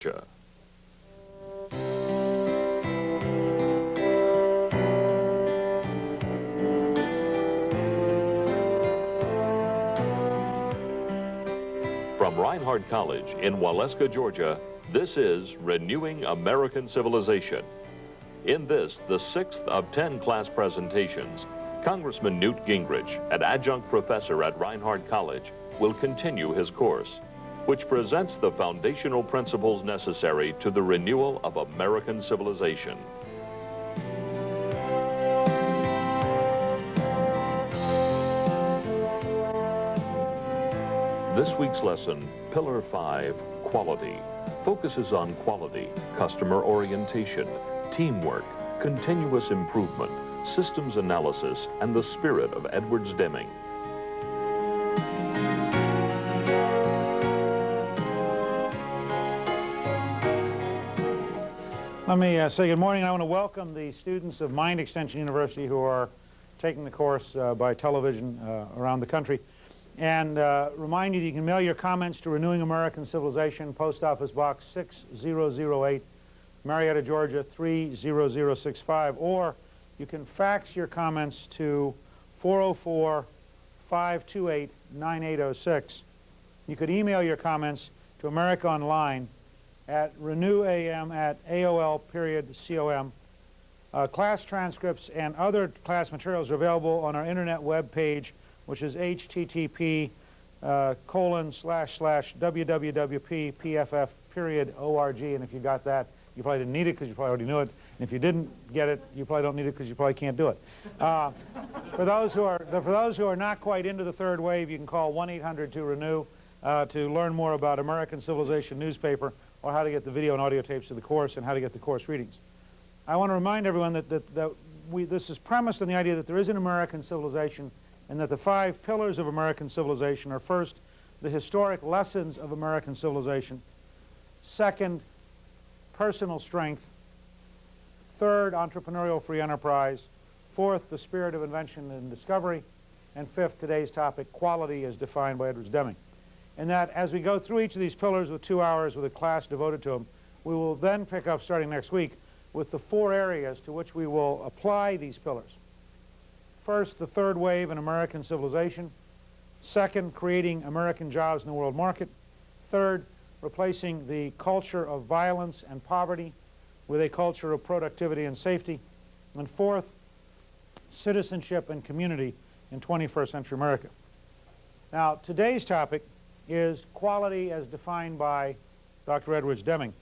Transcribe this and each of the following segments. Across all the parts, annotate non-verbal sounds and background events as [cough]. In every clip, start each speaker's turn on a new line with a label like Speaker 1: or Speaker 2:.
Speaker 1: From Reinhardt College in Waleska, Georgia, this is Renewing American Civilization. In this, the sixth of 10 class presentations, Congressman Newt Gingrich, an adjunct professor at Reinhardt College, will continue his course, which presents the foundational principles necessary to the renewal of American civilization. This week's lesson, Pillar 5, Quality, focuses on quality, customer orientation, teamwork, continuous improvement, systems analysis, and the spirit of Edwards Deming.
Speaker 2: Let me uh, say good morning. I want to welcome the students of Mind Extension University who are taking the course uh, by television uh, around the country. And uh, remind you that you can mail your comments to Renewing American Civilization, Post Office Box 6008, Marietta, Georgia 30065, or you can fax your comments to 404-528-9806. You could email your comments to America Online at renewam at AOL period com. Uh, class transcripts and other class materials are available on our internet web page, which is http uh, colon slash slash www.pff period org. And if you got that, you probably didn't need it because you probably already knew it. And if you didn't get it, you probably don't need it because you probably can't do it. Uh, [laughs] for those who are for those who are not quite into the third wave, you can call 1-800-2-RENEW uh, to learn more about American Civilization newspaper or how to get the video and audio tapes of the course and how to get the course readings. I want to remind everyone that, that, that we, this is premised on the idea that there is an American civilization and that the five pillars of American civilization are first, the historic lessons of American civilization, second, personal strength, third, entrepreneurial free enterprise, fourth, the spirit of invention and discovery, and fifth, today's topic, quality as defined by Edwards Deming and that as we go through each of these pillars with two hours with a class devoted to them, we will then pick up, starting next week, with the four areas to which we will apply these pillars. First, the third wave in American civilization. Second, creating American jobs in the world market. Third, replacing the culture of violence and poverty with a culture of productivity and safety. And fourth, citizenship and community in 21st century America. Now, today's topic is quality as defined by Dr. Edwards Deming.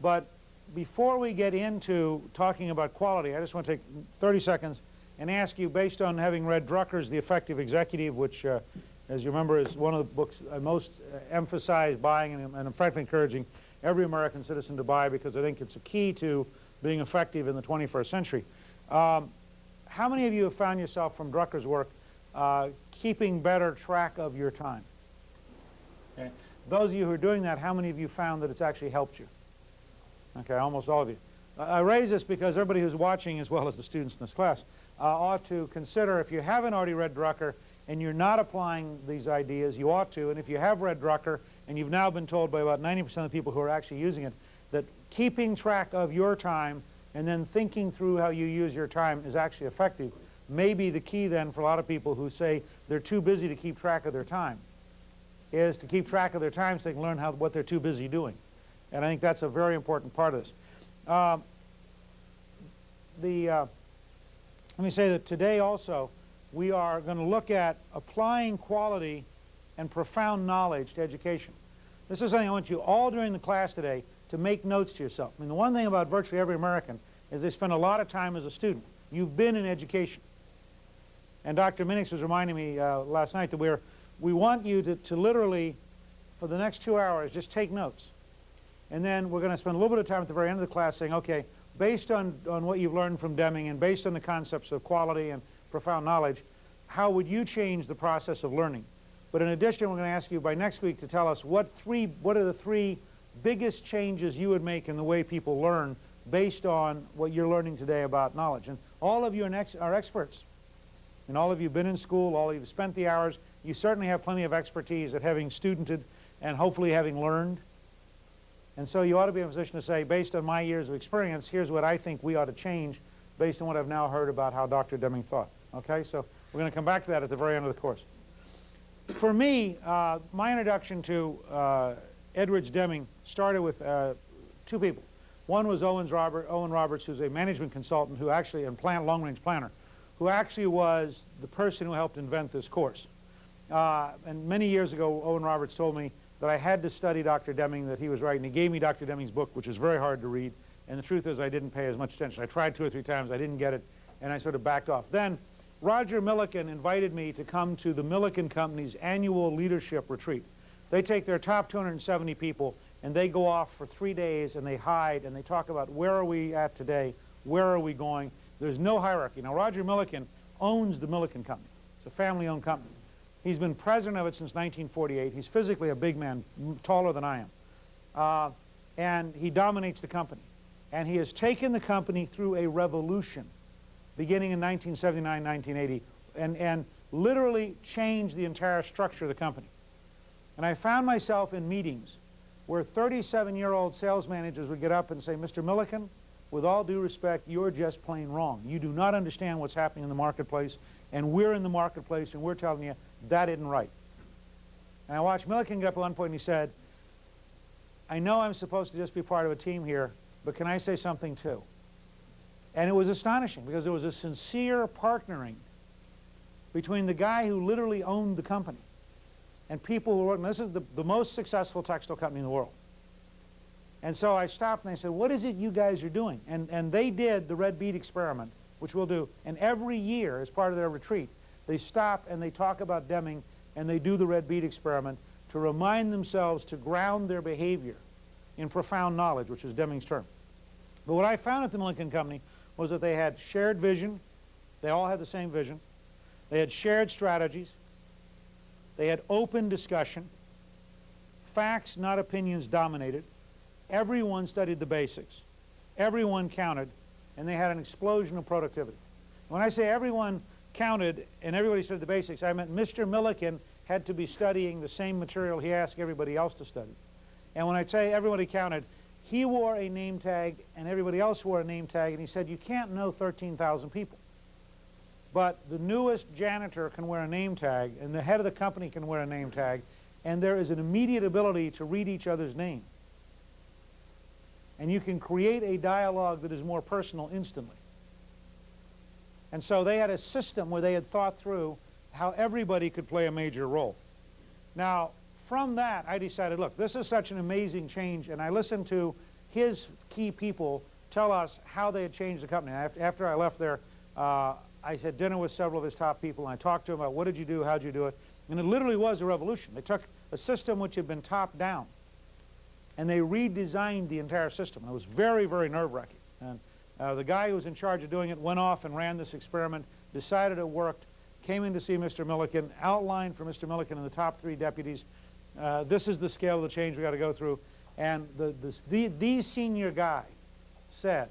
Speaker 2: But before we get into talking about quality, I just want to take 30 seconds and ask you, based on having read Drucker's The Effective Executive, which, uh, as you remember, is one of the books I most uh, emphasize buying and, and I'm frankly encouraging every American citizen to buy because I think it's a key to being effective in the 21st century. Um, how many of you have found yourself from Drucker's work uh, keeping better track of your time? Okay. Those of you who are doing that, how many of you found that it's actually helped you? Okay, almost all of you. I raise this because everybody who's watching, as well as the students in this class, uh, ought to consider if you haven't already read Drucker and you're not applying these ideas, you ought to. And if you have read Drucker and you've now been told by about 90% of the people who are actually using it that keeping track of your time and then thinking through how you use your time is actually effective may be the key then for a lot of people who say they're too busy to keep track of their time is to keep track of their time so they can learn how, what they're too busy doing. And I think that's a very important part of this. Uh, the, uh, let me say that today also we are going to look at applying quality and profound knowledge to education. This is something I want you all during the class today to make notes to yourself. I mean, the one thing about virtually every American is they spend a lot of time as a student. You've been in education. And Dr. Minix was reminding me uh, last night that we're we want you to, to literally, for the next two hours, just take notes. And then we're going to spend a little bit of time at the very end of the class saying, okay, based on, on what you've learned from Deming and based on the concepts of quality and profound knowledge, how would you change the process of learning? But in addition, we're going to ask you by next week to tell us what, three, what are the three biggest changes you would make in the way people learn based on what you're learning today about knowledge. And all of you are, ex are experts. And all of you have been in school, all of you have spent the hours, you certainly have plenty of expertise at having studented and hopefully having learned. And so you ought to be in a position to say, based on my years of experience, here's what I think we ought to change based on what I've now heard about how Dr. Deming thought. Okay, so we're going to come back to that at the very end of the course. For me, uh, my introduction to uh, Edwards Deming started with uh, two people. One was Owens Robert, Owen Roberts, who's a management consultant who actually, and plant, long-range planner, who actually was the person who helped invent this course. Uh, and many years ago, Owen Roberts told me that I had to study Dr. Deming, that he was right, he gave me Dr. Deming's book, which is very hard to read. And the truth is I didn't pay as much attention. I tried two or three times, I didn't get it, and I sort of backed off. Then Roger Milliken invited me to come to the Milliken Company's annual leadership retreat. They take their top 270 people and they go off for three days and they hide and they talk about where are we at today, where are we going. There's no hierarchy. Now Roger Milliken owns the Milliken Company. It's a family-owned company. He's been president of it since 1948. He's physically a big man, taller than I am. Uh, and he dominates the company. And he has taken the company through a revolution beginning in 1979, 1980, and, and literally changed the entire structure of the company. And I found myself in meetings where 37-year-old sales managers would get up and say, Mr. Milliken, with all due respect, you're just plain wrong. You do not understand what's happening in the marketplace, and we're in the marketplace, and we're telling you that isn't right. And I watched Milliken get up at one point and he said, I know I'm supposed to just be part of a team here, but can I say something too? And it was astonishing because there was a sincere partnering between the guy who literally owned the company and people who were working. This is the, the most successful textile company in the world. And so I stopped and I said, what is it you guys are doing? And, and they did the red bead experiment, which we'll do. And every year, as part of their retreat, they stop and they talk about Deming and they do the red bead experiment to remind themselves to ground their behavior in profound knowledge, which is Deming's term. But what I found at the Milliken Company was that they had shared vision. They all had the same vision. They had shared strategies. They had open discussion. Facts, not opinions, dominated. Everyone studied the basics. Everyone counted, and they had an explosion of productivity. When I say everyone counted and everybody studied the basics, I meant Mr. Milliken had to be studying the same material he asked everybody else to study. And when I say everybody counted, he wore a name tag and everybody else wore a name tag and he said you can't know 13,000 people. But the newest janitor can wear a name tag and the head of the company can wear a name tag and there is an immediate ability to read each other's name. And you can create a dialogue that is more personal instantly. And so they had a system where they had thought through how everybody could play a major role. Now, from that, I decided, look, this is such an amazing change, and I listened to his key people tell us how they had changed the company. After I left there, uh, I had dinner with several of his top people, and I talked to them about what did you do, how did you do it, and it literally was a revolution. They took a system which had been top-down, and they redesigned the entire system. It was very, very nerve-wracking. And uh, the guy who was in charge of doing it went off and ran this experiment, decided it worked, came in to see Mr. Milliken, outlined for Mr. Milliken and the top three deputies uh, this is the scale of the change we got to go through. And the, the, the senior guy said,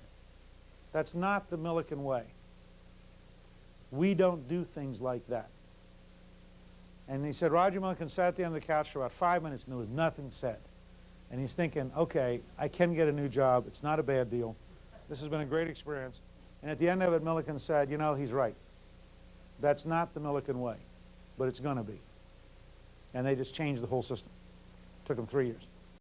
Speaker 2: that's not the Milliken way. We don't do things like that. And he said, Roger Milliken sat at the end of the couch for about five minutes and there was nothing said. And he's thinking, okay, I can get a new job. It's not a bad deal. This has been a great experience. And at the end of it, Milliken said, you know, he's right. That's not the Milliken way, but it's going to be and they just changed the whole system. It took them three years.